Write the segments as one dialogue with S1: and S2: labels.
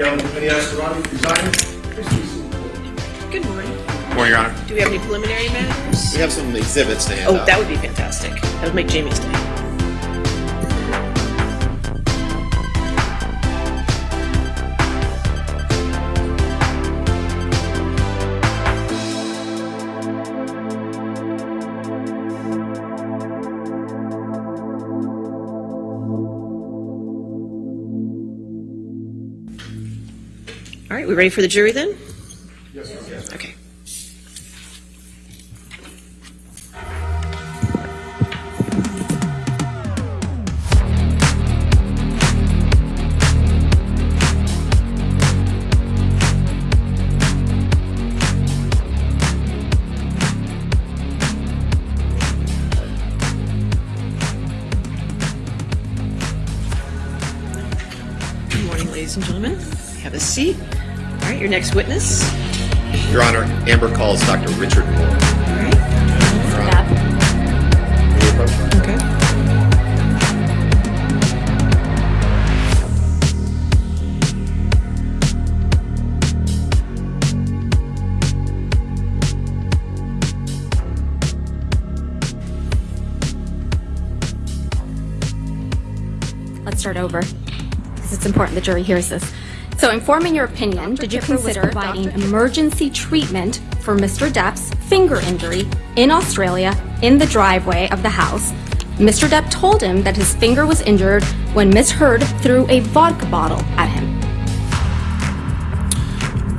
S1: Gavin Penney Azcarate resigning. Please be seated.
S2: Good morning.
S3: Morning, Your Honor.
S2: Do we have any preliminary matters?
S3: We have some exhibits to hand
S2: Oh,
S3: out.
S2: that would be fantastic. That would make Jamie's day. We ready for the jury then? Your next witness.
S3: Your Honor, Amber calls Dr. Richard Moore.
S2: All right.
S3: Your Honor. May we approach?
S2: Okay.
S4: Let's start over, because it's important the jury hears this. So, informing your opinion, did you consider providing emergency treatment for Mr. Depp's finger injury in Australia in the driveway of the house? Mr. Depp told him that his finger was injured when Miss Heard threw a vodka bottle at him.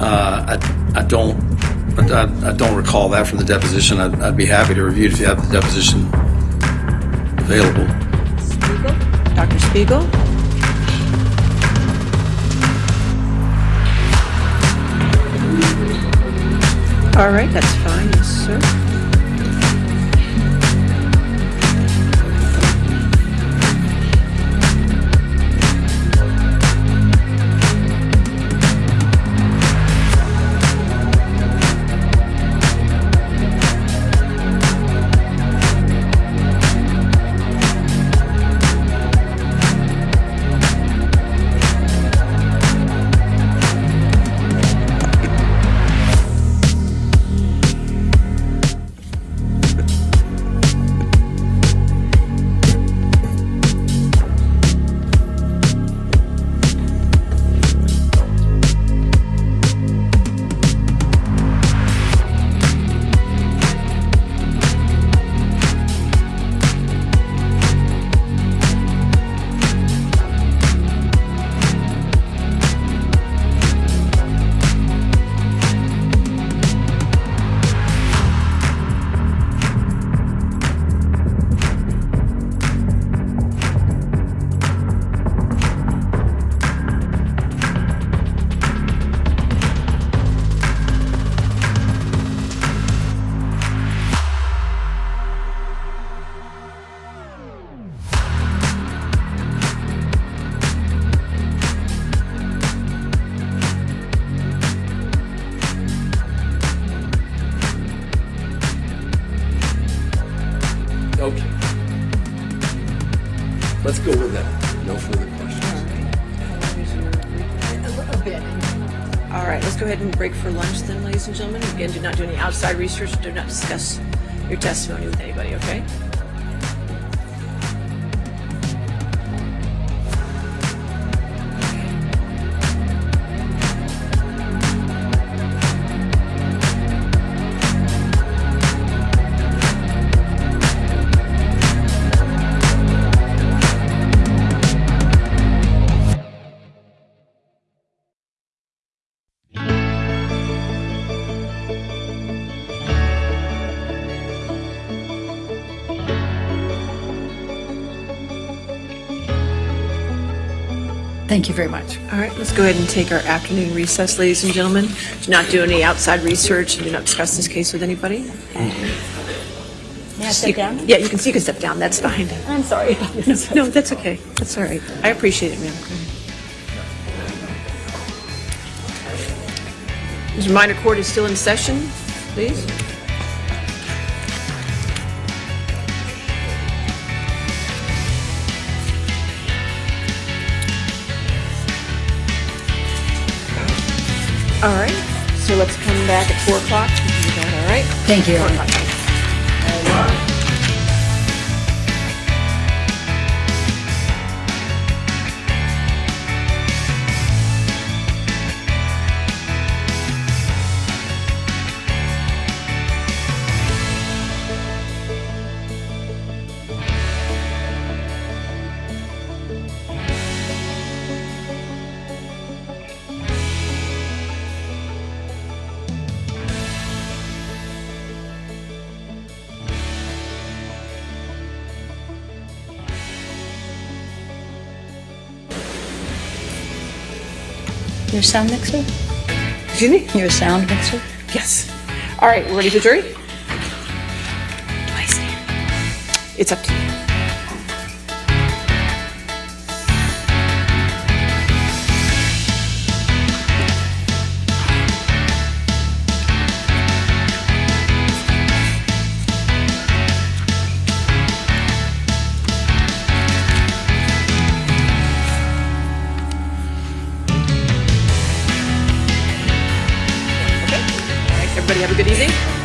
S5: Uh, I, I don't, I, I don't recall that from the deposition. I'd, I'd be happy to review it if you have the deposition available.
S2: Spiegel? Dr. Spiegel? All right, that's fine, yes, sir. Research, do not discuss your testimony
S6: Thank you very much.
S2: All right, let's go ahead and take our afternoon recess, ladies and gentlemen. Do not do any outside research and do not discuss this case with anybody.
S4: May I sit down?
S2: Yeah, you can, you can step down, that's fine.
S4: I'm sorry.
S2: No, that's okay, that's all right. I appreciate it, ma'am. This minor court is still in session, please. All right, so let's come back at 4 o'clock. All right?
S6: Thank you.
S2: 4 o'clock.
S6: Sound mixer?
S2: Excuse me?
S6: Your sound mixer?
S2: Yes. All right, we're ready for jury? It's up to you. Everybody have a good evening.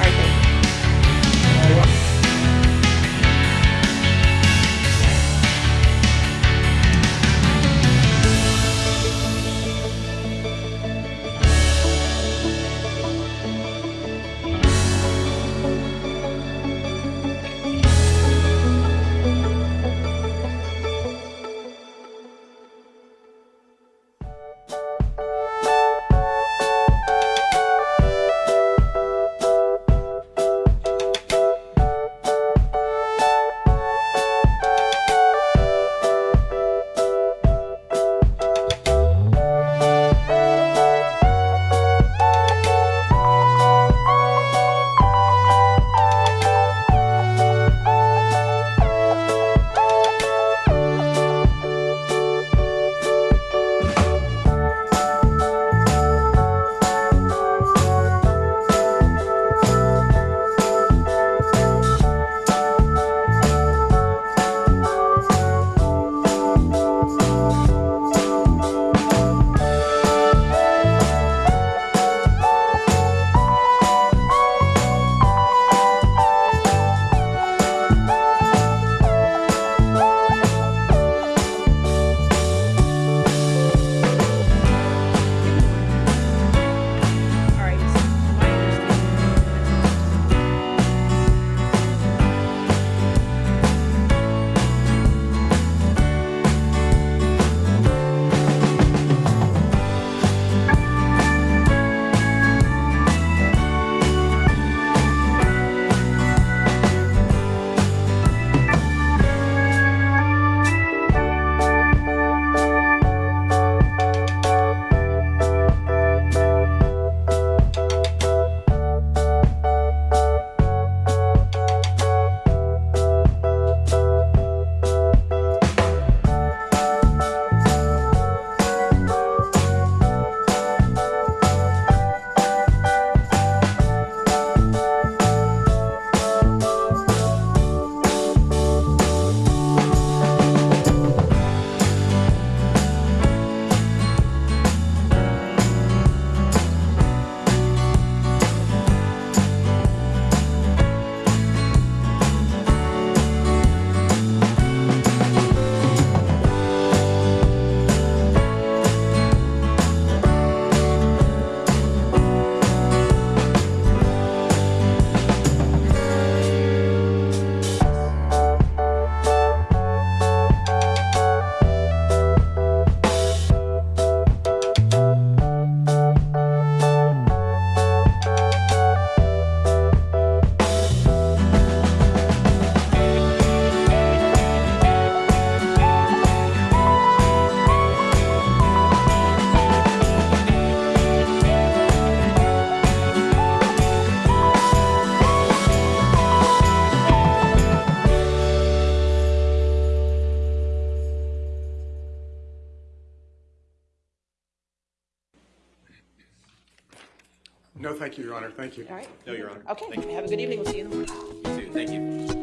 S1: No, thank you, Your Honor. Thank you.
S2: All right.
S3: No, Your Honor.
S2: Okay, have a good evening. We'll see you in the morning.
S3: You too. Thank you.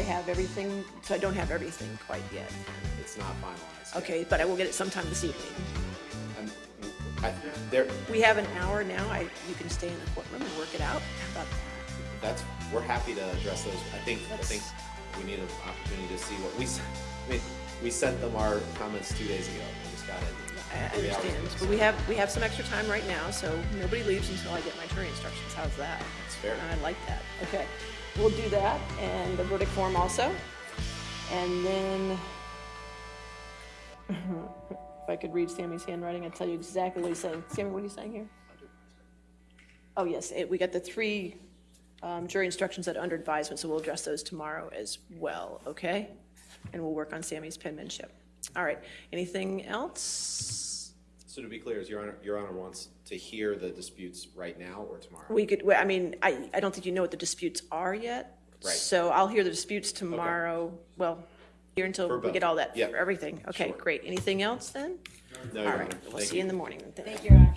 S7: I
S2: have everything, so I don't have everything quite yet.
S7: It's not finalized. yet.
S2: Okay, but I will get it sometime this evening.
S7: I'm- I, there,
S2: We have an hour now, I, you can stay in the courtroom and work it out. How about that?
S7: that's, we're happy to address those. I think, I think we need an opportunity to see what we, s- I mean, we sent them our comments two days ago. We just got it
S2: I understand, but we have, we have some extra time right now, so nobody leaves until I get my jury instructions. How's that?
S7: That's fair.
S2: I like that. Okay, we'll do that, and the verdict form also. And then, if I could read Sammy's handwriting, I'd tell you exactly what he's saying. Sammy, what are you saying here? Oh, yes, it- we got the three um, jury instructions that under advisement, so we'll address those tomorrow as well, okay? And we'll work on Sammy's penmanship. All right, anything else?
S7: So to be clear, is Your Honor, Your Honor wants to hear the disputes right now or tomorrow?
S2: We could, well, I mean, I, I don't think you know what the disputes are yet.
S7: Right.
S2: So I'll hear the disputes tomorrow, well, here until
S7: For
S2: we
S7: both.
S2: get all that,
S7: Yeah.
S2: for everything. Okay,
S7: Sure.
S2: great. Anything else then?
S7: No,
S2: All
S7: Your
S2: right,
S7: Honor.
S2: we'll
S7: Thank
S2: see you in the morning. then. Thank
S4: Thank you, Your Honor.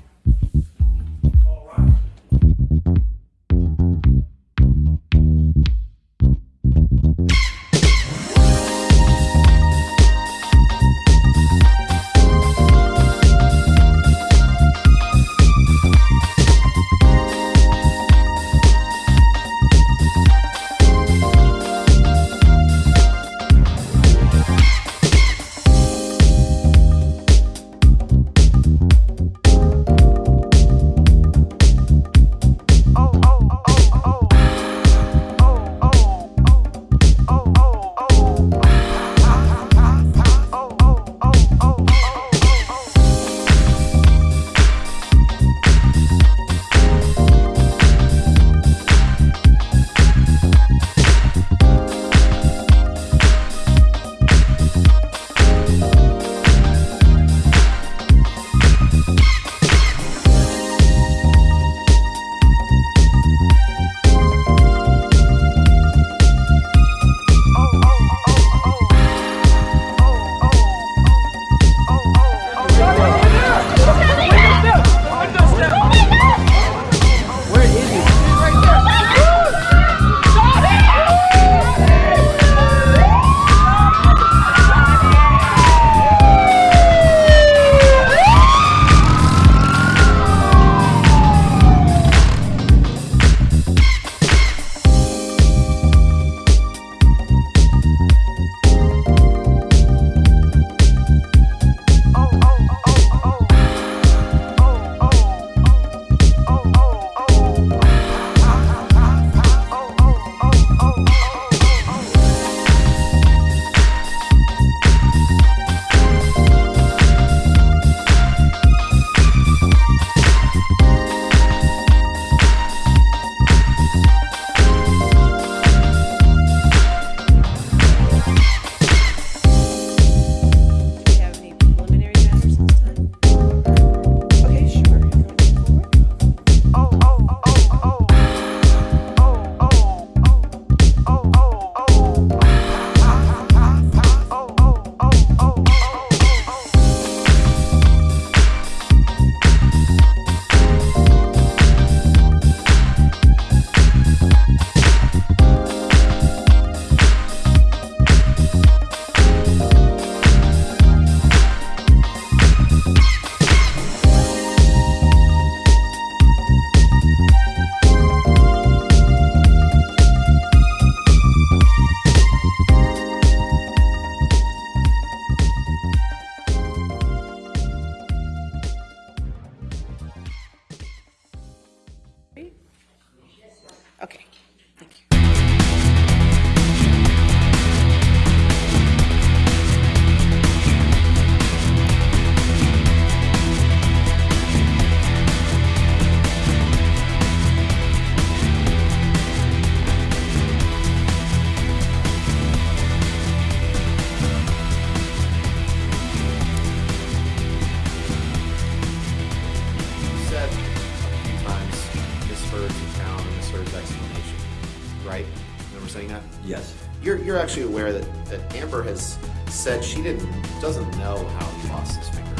S3: Yes.
S7: You're, you're actually aware that, that Amber has said she didn't, doesn't know how he lost his finger.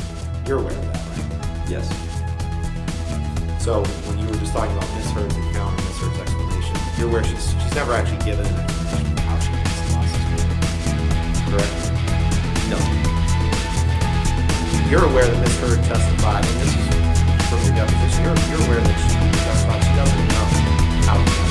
S7: You're aware of that, right?
S3: Yes.
S7: So when you were just talking about Miss Heard's account and Miss Heard's explanation, you're aware she's, she's never actually given an explanation of how she lost his finger. Correct?
S3: No.
S7: You're aware that Miss Heard testified, and this is from your deposition, you're, you're aware that she testified she doesn't know how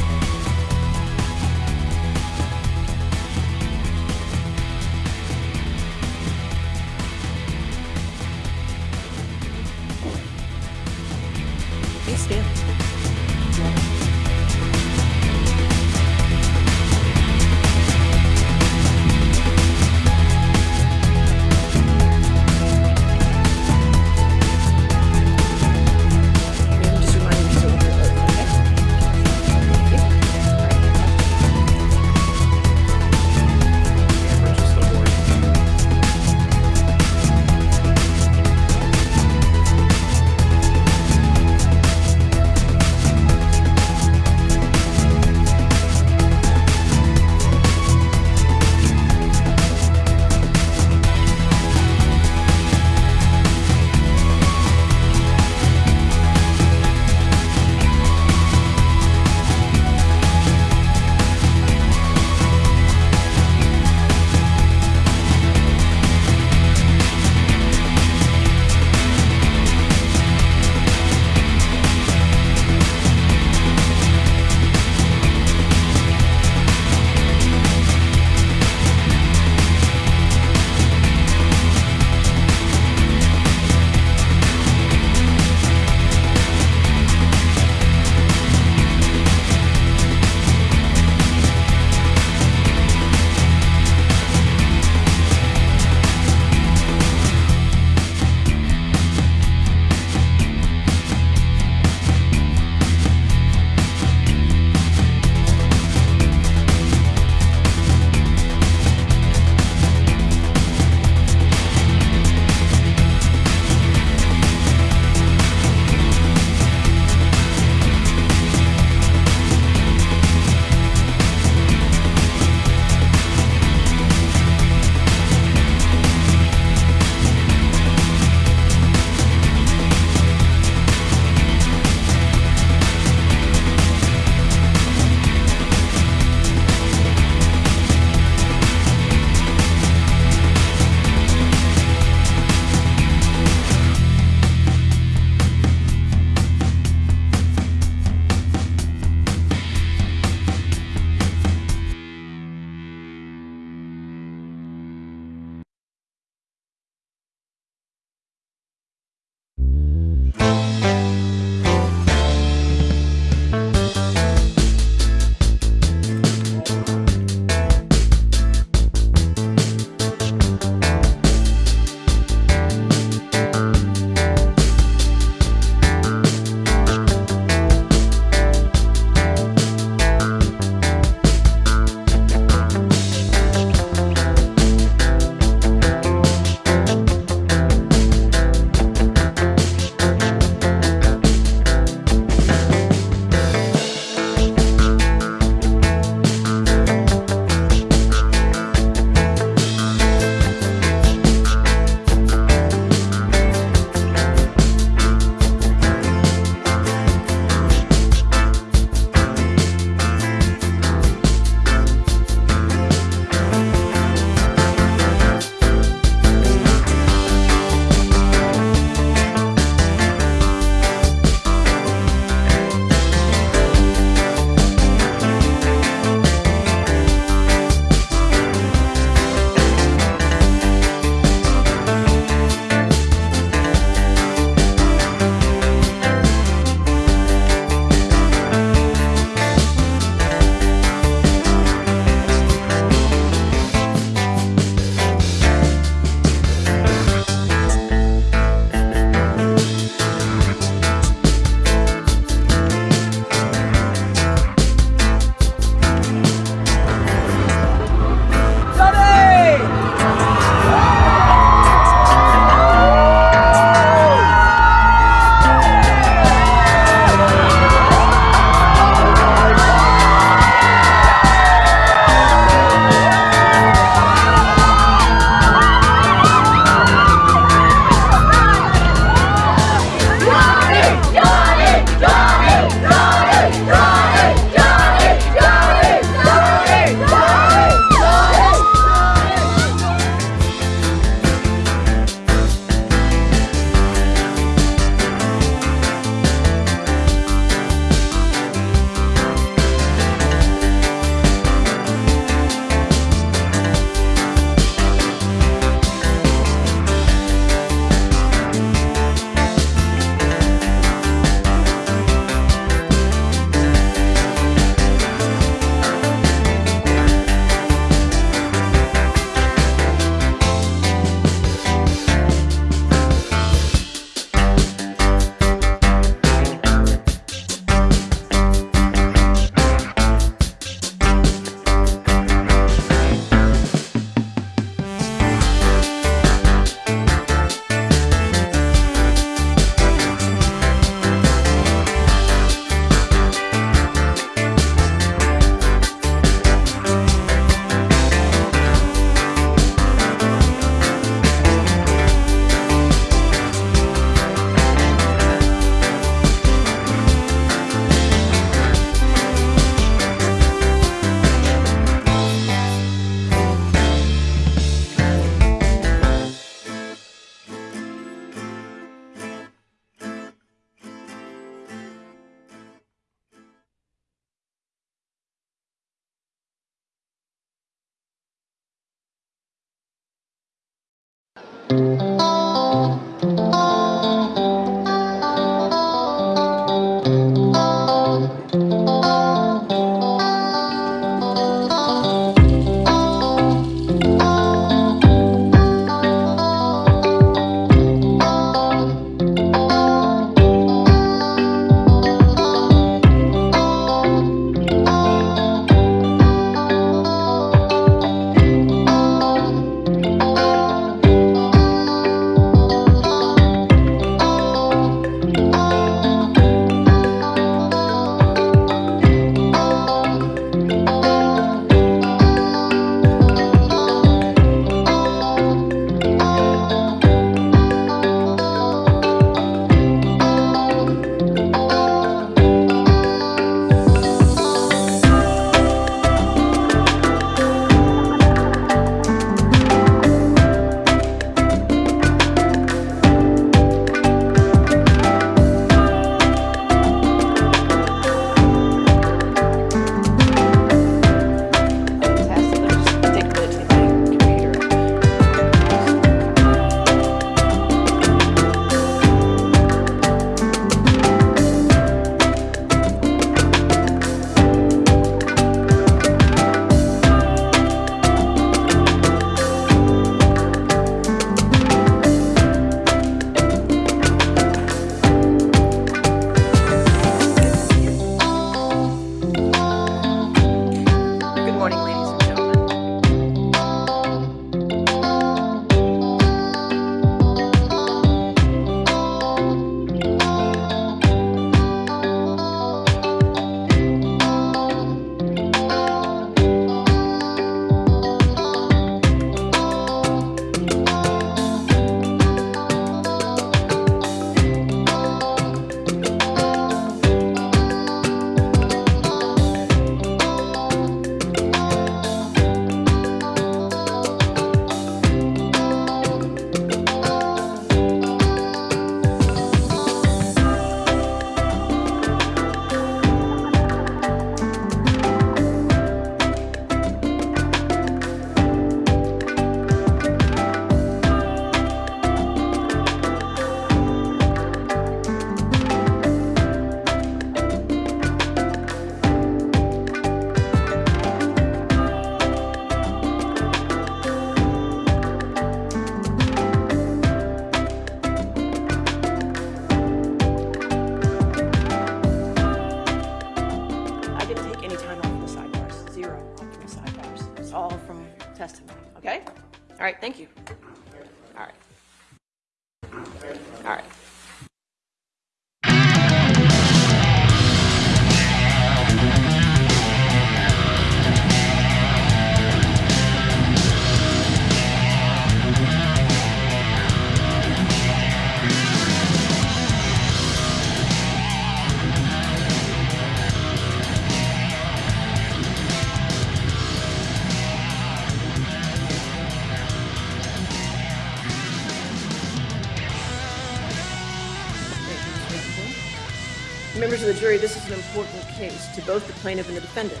S2: to both the plaintiff and the defendant.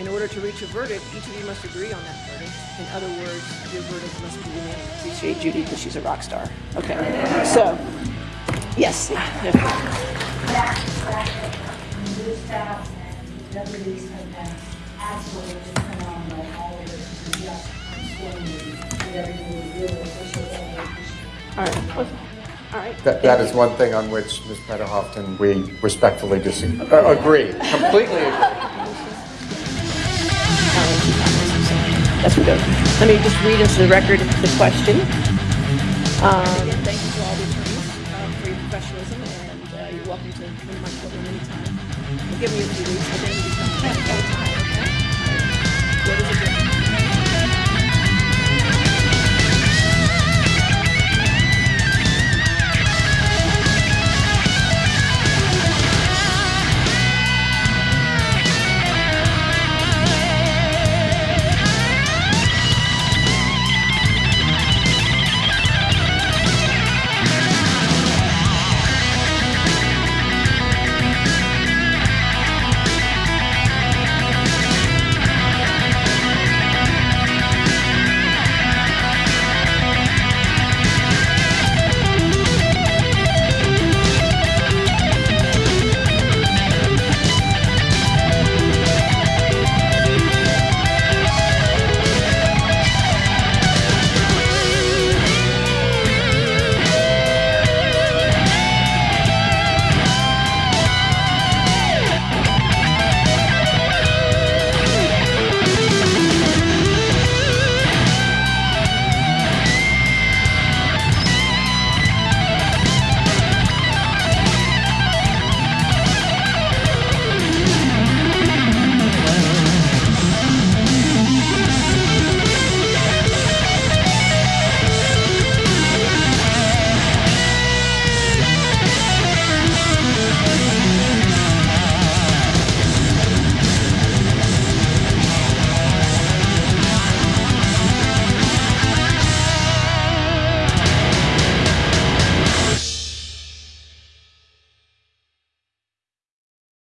S2: In order to reach a verdict, each of you must agree on that verdict. In other words, your verdict must be unanimous. Appreciate Judy because she's a rock star. Okay, so, yes.
S8: This staff and deputies have been absolutely phenomenal, all of it, just outstanding, and everything we really appreciate it.
S2: All right, all right.
S3: That, that is one thing on which Ms. Petterhofton, we respectfully disagree, uh, agree, completely agree.
S2: That's good. Let me just read into the record the question. Um, Again, thank you to all the attorneys uh, for your professionalism, and uh, you're welcome to come to my courtroom anytime. We'll give me a few weeks, but then you can come.